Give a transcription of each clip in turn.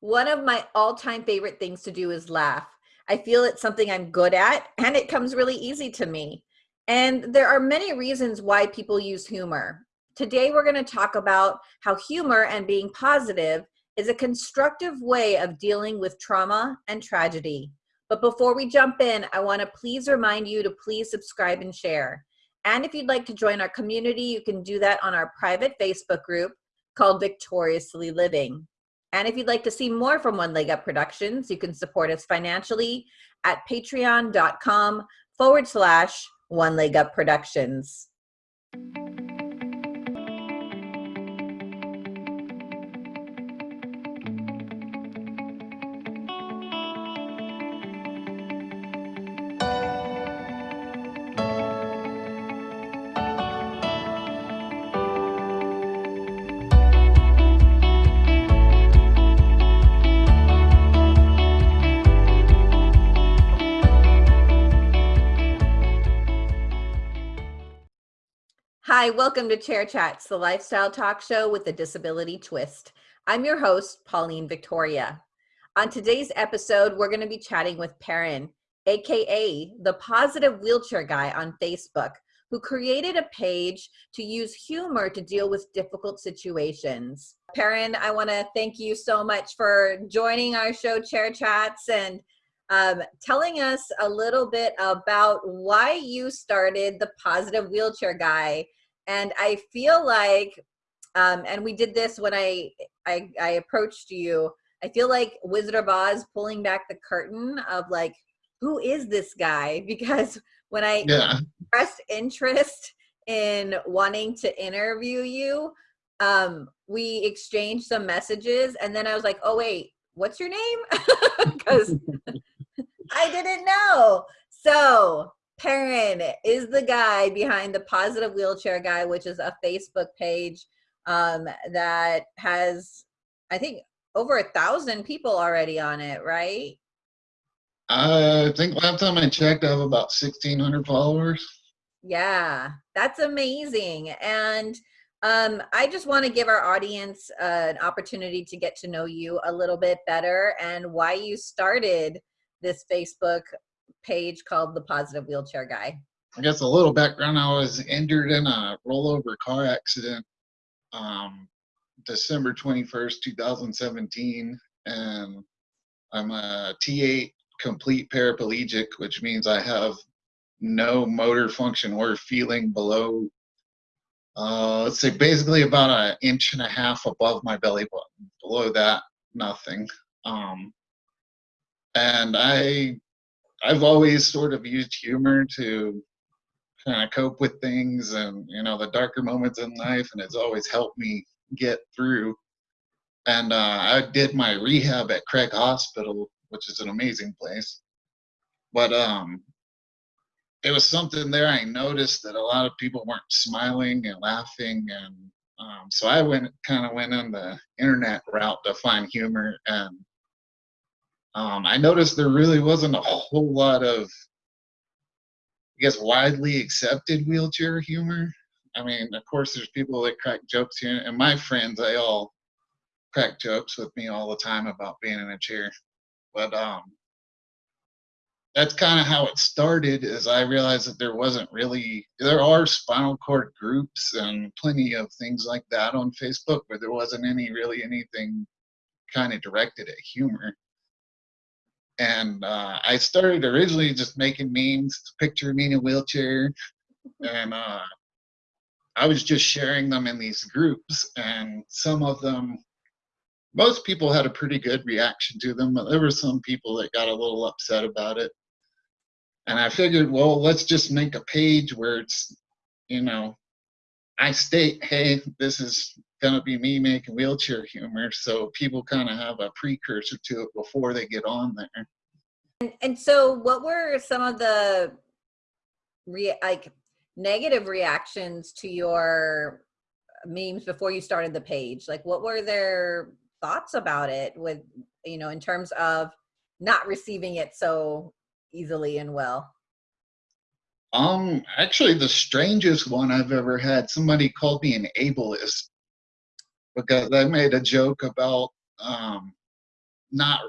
One of my all-time favorite things to do is laugh. I feel it's something I'm good at and it comes really easy to me. And there are many reasons why people use humor. Today we're going to talk about how humor and being positive is a constructive way of dealing with trauma and tragedy. But before we jump in, I want to please remind you to please subscribe and share. And if you'd like to join our community, you can do that on our private Facebook group called Victoriously Living. And if you'd like to see more from One Leg Up Productions, you can support us financially at patreon.com forward slash One Leg Up Productions. Hi, welcome to Chair Chats, the lifestyle talk show with a disability twist. I'm your host, Pauline Victoria. On today's episode, we're going to be chatting with Perrin, aka the Positive Wheelchair Guy on Facebook, who created a page to use humor to deal with difficult situations. Perrin, I want to thank you so much for joining our show, Chair Chats, and um, telling us a little bit about why you started the Positive Wheelchair Guy and I feel like, um, and we did this when I, I, I approached you, I feel like Wizard of Oz pulling back the curtain of like, who is this guy? Because when I yeah. expressed interest in wanting to interview you, um, we exchanged some messages and then I was like, oh wait, what's your name? Because I didn't know. So Perrin is the guy behind the Positive Wheelchair Guy, which is a Facebook page um, that has, I think, over a thousand people already on it, right? I think last time I checked, I have about 1,600 followers. Yeah, that's amazing. And um, I just want to give our audience uh, an opportunity to get to know you a little bit better and why you started this Facebook page called The Positive Wheelchair Guy. I guess a little background I was injured in a rollover car accident um, December 21st, 2017. And I'm a T8 complete paraplegic, which means I have no motor function or feeling below, uh, let's say basically about an inch and a half above my belly button. Below that, nothing. Um, and I I've always sort of used humor to kind of cope with things and you know the darker moments in life, and it's always helped me get through. And uh, I did my rehab at Craig Hospital, which is an amazing place. But um, it was something there I noticed that a lot of people weren't smiling and laughing, and um, so I went kind of went on the internet route to find humor and um, I noticed there really wasn't a whole lot of, I guess, widely accepted wheelchair humor. I mean, of course, there's people that crack jokes here, and my friends, they all crack jokes with me all the time about being in a chair. But um, that's kind of how it started. Is I realized that there wasn't really there are spinal cord groups and plenty of things like that on Facebook, but there wasn't any really anything kind of directed at humor and uh, I started originally just making memes, picture me in a wheelchair, and uh, I was just sharing them in these groups, and some of them, most people had a pretty good reaction to them, but there were some people that got a little upset about it. And I figured, well, let's just make a page where it's, you know, I state, hey, this is going to be me making wheelchair humor. So people kind of have a precursor to it before they get on there. And, and so what were some of the re like negative reactions to your memes before you started the page? Like what were their thoughts about it with, you know, in terms of not receiving it so easily and well? Um, actually, the strangest one I've ever had, somebody called me an ableist because I made a joke about um, not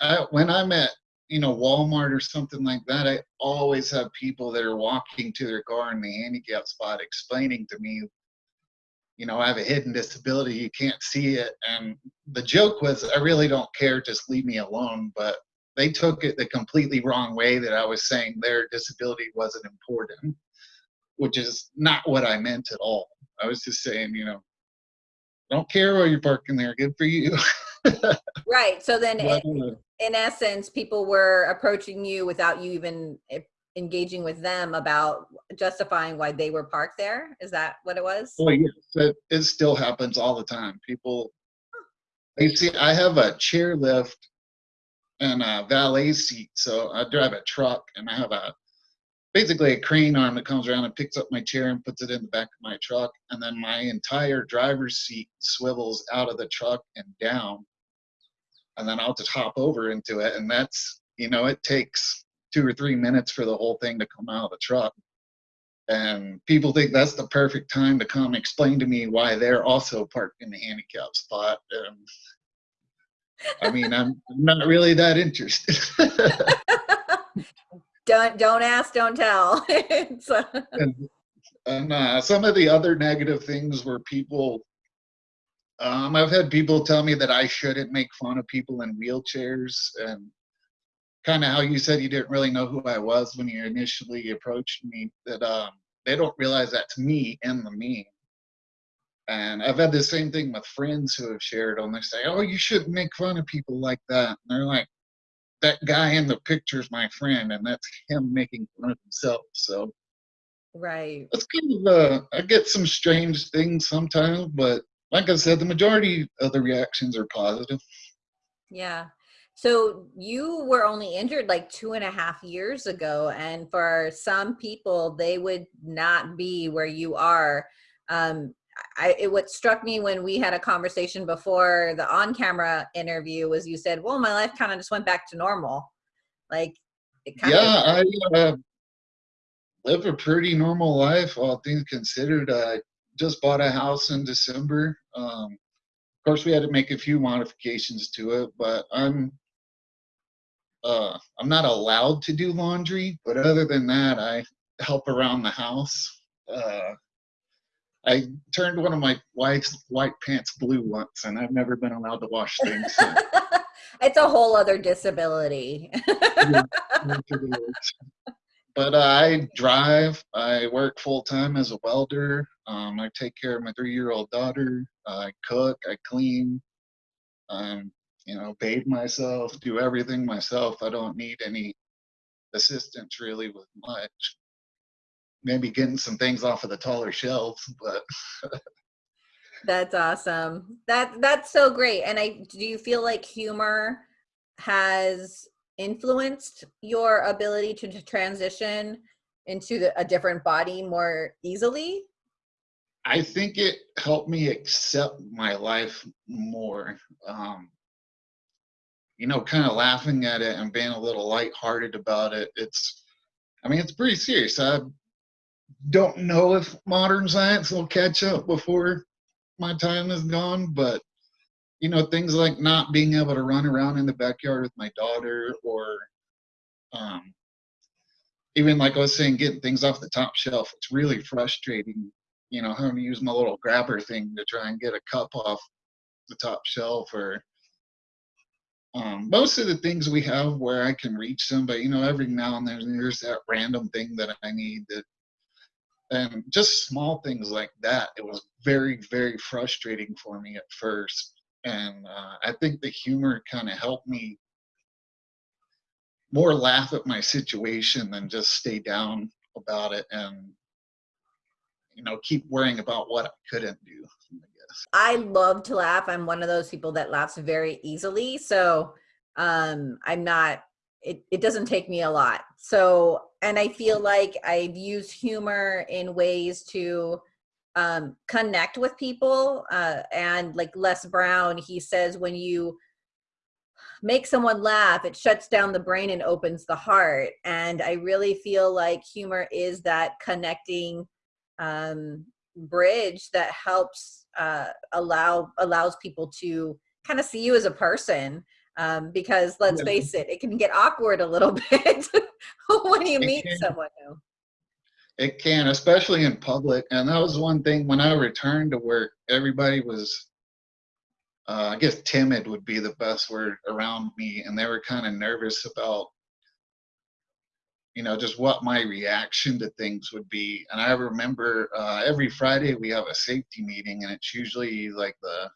I, when I'm at you know Walmart or something like that, I always have people that are walking to their car in the handicap spot explaining to me, you know, I have a hidden disability, you can't see it, and the joke was, I really don't care, just leave me alone. But they took it the completely wrong way that I was saying their disability wasn't important, which is not what I meant at all. I was just saying, you know, don't care where you're parking there. Good for you. right. So then, in, in, essence, people were approaching you without you even eh, engaging with them about justifying why they were parked there. Is that what it was? Well, yes, it, it still happens all the time. People, they see I have a chair lift and a valet seat. So I drive a truck and I have a basically a crane arm that comes around and picks up my chair and puts it in the back of my truck. And then my entire driver's seat swivels out of the truck and down. And then I'll just hop over into it. And that's, you know, it takes two or three minutes for the whole thing to come out of the truck. And people think that's the perfect time to come explain to me why they're also parked in the handicap spot. And I mean, I'm not really that interested. don't don't ask, don't tell. uh, and, and uh, some of the other negative things were people. Um, I've had people tell me that I shouldn't make fun of people in wheelchairs, and kind of how you said you didn't really know who I was when you initially approached me. That um, they don't realize that's me in the meme. And I've had the same thing with friends who have shared on. They say, "Oh, you shouldn't make fun of people like that." And they're like, "That guy in the picture is my friend, and that's him making fun of himself." So, right. It's kind of uh, I get some strange things sometimes, but like I said, the majority of the reactions are positive. Yeah. So you were only injured like two and a half years ago, and for some people, they would not be where you are. Um, I, it, what struck me when we had a conversation before the on-camera interview was you said, "Well, my life kind of just went back to normal." Like, it kind yeah, of. I uh, live a pretty normal life, all things considered. I just bought a house in December. Um, of course, we had to make a few modifications to it, but I'm uh, I'm not allowed to do laundry. But other than that, I help around the house. Uh, I turned one of my wife's white pants blue once, and I've never been allowed to wash things. it's a whole other disability. but uh, I drive. I work full time as a welder. Um, I take care of my three-year-old daughter. I cook. I clean. Um, you know, bathe myself. Do everything myself. I don't need any assistance really with much maybe getting some things off of the taller shelves, but. that's awesome. That that's so great. And I do you feel like humor has influenced your ability to, to transition into the, a different body more easily? I think it helped me accept my life more. Um, you know, kind of laughing at it and being a little lighthearted about it. It's, I mean, it's pretty serious. I don't know if modern science will catch up before my time is gone, but you know, things like not being able to run around in the backyard with my daughter or um, even like I was saying, getting things off the top shelf, it's really frustrating, you know, having to use my little grabber thing to try and get a cup off the top shelf or um, most of the things we have where I can reach them, but you know, every now and then there's that random thing that I need that and just small things like that it was very very frustrating for me at first. And uh, i think the humor kind of helped me more laugh at my situation than just stay down about it and you know keep worrying about what i couldn't do i guess. I love to laugh. I'm one of those people that laughs very easily. So um i'm not it, it doesn't take me a lot so and I feel like I've used humor in ways to um, connect with people. Uh, and like Les Brown, he says, when you make someone laugh, it shuts down the brain and opens the heart. And I really feel like humor is that connecting um, bridge that helps uh, allow allows people to kind of see you as a person Um, because let's face it, it can get awkward a little bit when you it meet can. someone new. It can, especially in public. And that was one thing when I returned to work, everybody was, uh, I guess, timid would be the best word around me. And they were kind of nervous about, you know, just what my reaction to things would be. And I remember uh, every Friday we have a safety meeting, and it's usually like the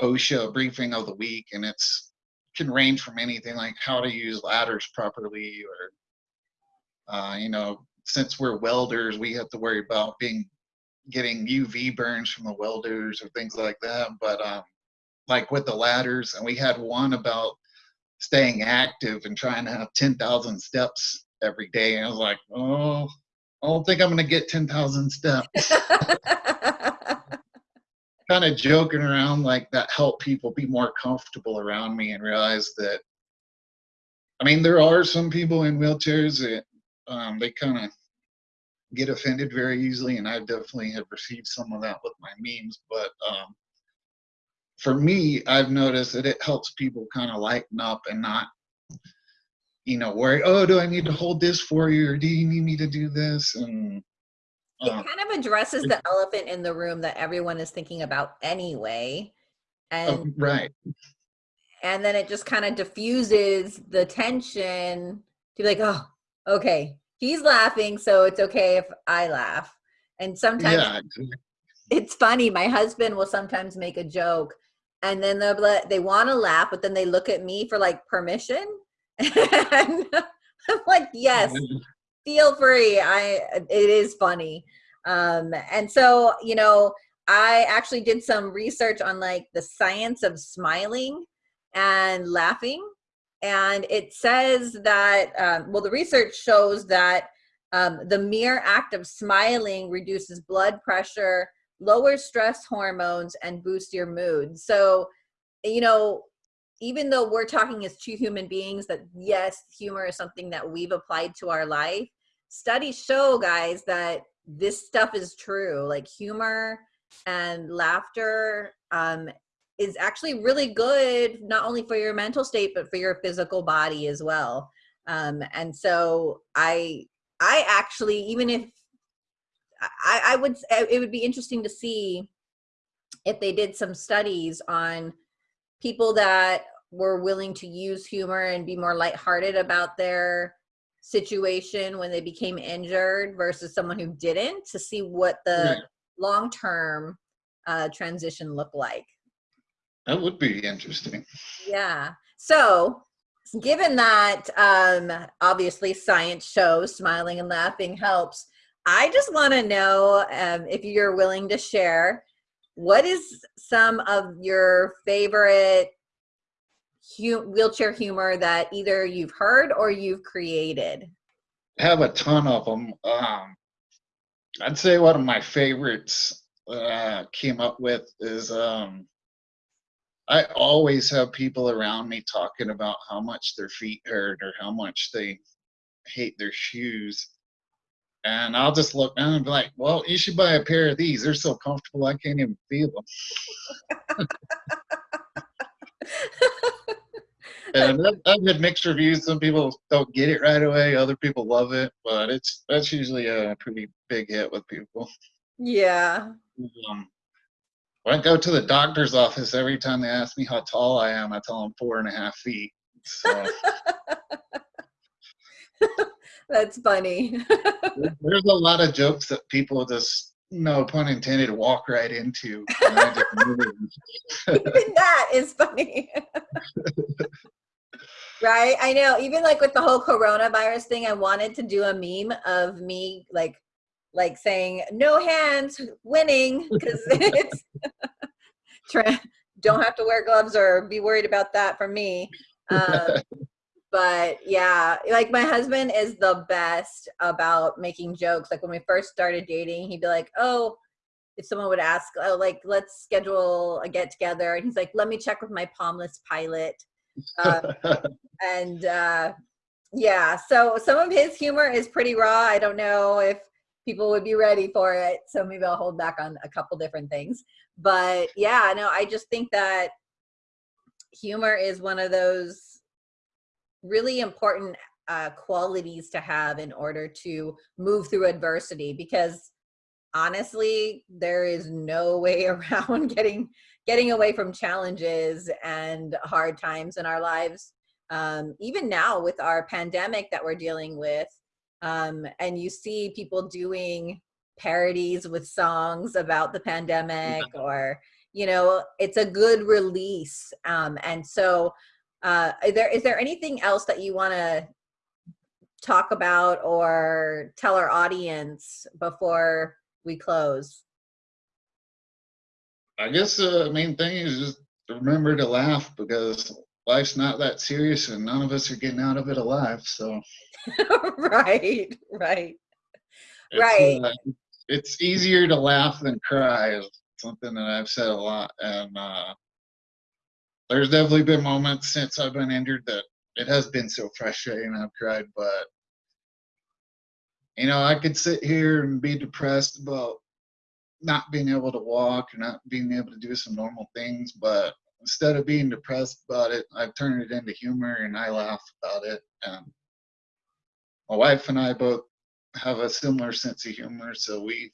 OSHA briefing of the week, and it's can range from anything like how to use ladders properly or uh, you know since we're welders, we have to worry about being getting UV burns from the welders or things like that. But um, like with the ladders, and we had one about staying active and trying to have 10,000 steps every day. And I was like, oh, I don't think I'm going to get 10,000 steps. kind of joking around like that helped people be more comfortable around me and realize that I mean, there are some people in wheelchairs that um, they kind of get offended very easily, and I definitely have received some of that with my memes. But um, for me, I've noticed that it helps people kind of lighten up and not, you know, worry. Oh, do I need to hold this for you, or do you need me to do this? And it uh, kind of addresses the elephant in the room that everyone is thinking about anyway, oh, and right. And then it just kind of diffuses the tension to be like, oh, okay, he's laughing, so it's okay if I laugh. And sometimes yeah. it's funny. My husband will sometimes make a joke, and then they'll let, they want to laugh, but then they look at me for like permission, and I'm like, yes, feel free. I it is funny. Um, and so you know, I actually did some research on like the science of smiling and laughing and it says that um, well the research shows that um, the mere act of smiling reduces blood pressure lowers stress hormones and boosts your mood so you know even though we're talking as two human beings that yes humor is something that we've applied to our life studies show guys that this stuff is true. Like humor and laughter um, is actually really good not only for your mental state but for your physical body as well. Um, and so i i actually even if i i would it would be interesting to see if they did some studies on people that were willing to use humor and be more lighthearted about their situation when they became injured versus someone who didn't to see what the long-term uh, transition looked like that would be interesting. Yeah. So, given that um, obviously science shows smiling and laughing helps, I just want to know um, if you're willing to share what is some of your favorite hu wheelchair humor that either you've heard or you've created? I have a ton of them. Um, I'd say one of my favorites uh, came up with is um, I always have people around me talking about how much their feet hurt or how much they hate their shoes. And I'll just look down and be like, well, you should buy a pair of these. They're so comfortable, I can't even feel them. and I've had mixed reviews. Some people don't get it right away. Other people love it, but it's that's usually a pretty big hit with people. Yeah. Um, when I go to the doctor's office, every time they ask me how tall I am, I tell them four and a half feet. So. That's funny. There's a lot of jokes that people just, no pun intended, walk right into. Even that is funny. right? I know. Even like with the whole coronavirus thing, I wanted to do a meme of me like like saying no hands winning because it's don't have to wear gloves or be worried about that for me um, but yeah like my husband is the best about making jokes like when we first started dating he'd be like oh if someone would ask oh like let's schedule a get together and he's like let me check with my palmless pilot uh, and uh yeah so some of his humor is pretty raw i don't know if people would be ready for it. So maybe I'll hold back on a couple different things. But yeah, no, I just think that humor is one of those really important uh, qualities to have in order to move through adversity because honestly there is no way around getting getting away from challenges and hard times in our lives um, even now with our pandemic that we're dealing with um, and you see people doing parodies with songs about the pandemic or you know it's a good release um, and so uh, is there is there anything else that you want to talk about or tell our audience before we close? I guess the main thing is just remember to laugh because life's not that serious and none of us are getting out of it alive. So, right, right, it's, right. Uh, it's easier to laugh than cry, is something that I've said a lot. And uh, there's definitely been moments since I've been injured that it has been so frustrating. I've cried, but you know, I could sit here and be depressed about not being able to walk or not being able to do some normal things, but instead of being depressed about it, I've turned it into humor and I laugh about it. And my wife and I both have a similar sense of humor, so we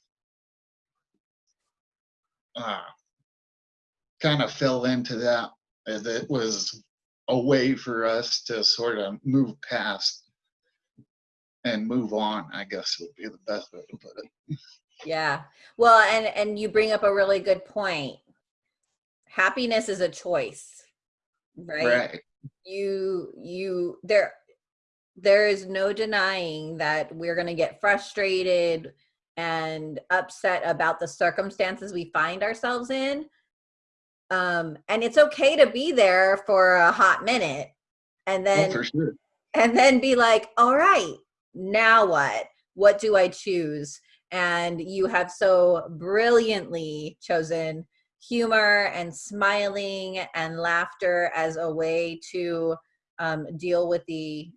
uh, kind of fell into that as it was a way for us to sort of move past and move on i guess would be the best way to put it yeah well and and you bring up a really good point happiness is a choice right, right. you you there there is no denying that we're going to get frustrated and upset about the circumstances we find ourselves in um and it's okay to be there for a hot minute and then oh, for sure. and then be like all right now what? What do I choose? And you have so brilliantly chosen humor and smiling and laughter as a way to um, deal with the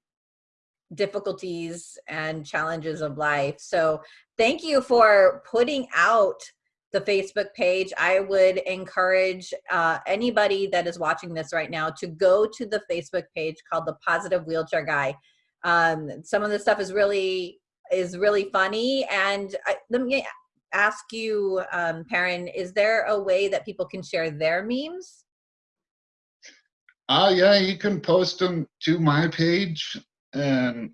difficulties and challenges of life. So thank you for putting out the Facebook page. I would encourage uh, anybody that is watching this right now to go to the Facebook page called the Positive Wheelchair Guy. Um, some of the stuff is really is really funny. And I, let me ask you, um, Perrin, is there a way that people can share their memes? Uh, yeah, you can post them to my page. And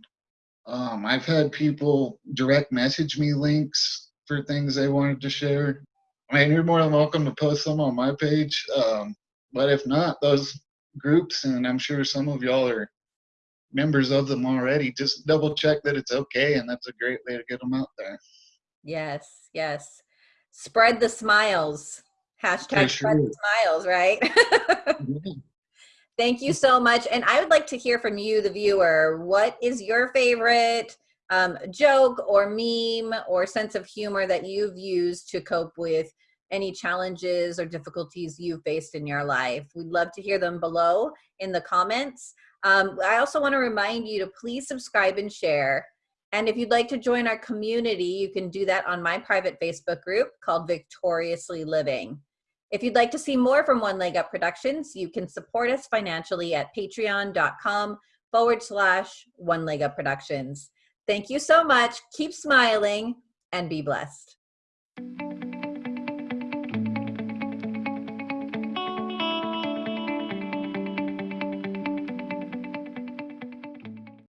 um, I've had people direct message me links for things they wanted to share. I mean, you're more than welcome to post them on my page. Um, but if not, those groups, and I'm sure some of y'all are members of them already, just double check that it's okay, and that's a great way to get them out there. Yes, yes. Spread the smiles. Hashtag spread the smiles, right? Thank you so much. And I would like to hear from you, the viewer. What is your favorite um, joke or meme or sense of humor that you've used to cope with any challenges or difficulties you've faced in your life? We'd love to hear them below in the comments. Um, I also want to remind you to please subscribe and share. And if you'd like to join our community, you can do that on my private Facebook group called Victoriously Living. If you'd like to see more from One Leg Up Productions, you can support us financially at patreon.com forward slash One Leg Up Productions. Thank you so much. Keep smiling and be blessed.